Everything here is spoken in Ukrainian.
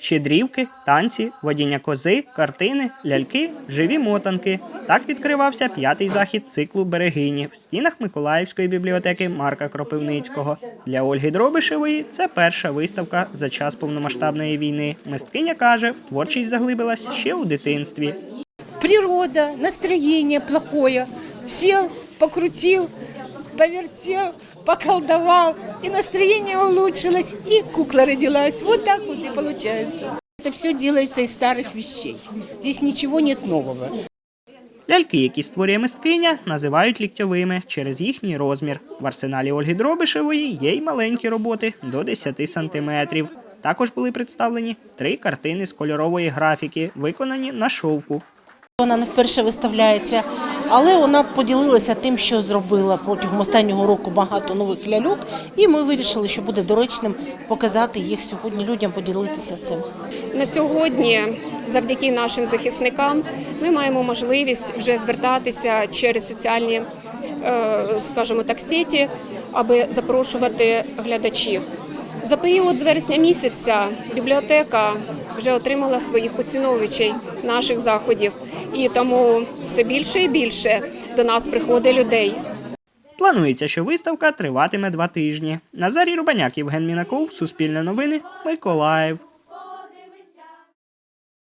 щедрівки, танці, водіння кози, картини, ляльки, живі мотанки. Так відкривався п'ятий захід циклу Берегині в стінах Миколаївської бібліотеки Марка Кропивницького. Для Ольги Дробишевої це перша виставка за час повномасштабної війни. Мисткиня каже, в творчість заглибилась ще у дитинстві. природа, настроение плохое. Сел, покрутил, повертел, поколдовал, и настроение улучшилось, и кукла родилась. Вот так вот и получается. Это все делается из старых вещей. Здесь ничего нет нового. Ляльки, які створює мисткиня, називають ліктьовими через їхній розмір. В арсеналі Ольги Дробишевої є й маленькі роботи до 10 сантиметрів. Також були представлені три картини з кольорової графіки, виконані на шовку. Вона не вперше виставляється, але вона поділилася тим, що зробила протягом останнього року багато нових ляльок, і ми вирішили, що буде доречним показати їх сьогодні людям, поділитися цим. На сьогодні, завдяки нашим захисникам, ми маємо можливість вже звертатися через соціальні, е, скажімо так, сеті, аби запрошувати глядачів. За період з вересня місяця бібліотека вже отримала своїх поціновувачів наших заходів, і тому все більше і більше до нас приходить людей. Планується, що виставка триватиме два тижні. Назарій Рубаняк, Євген Мінаков, Суспільне новини, Миколаїв.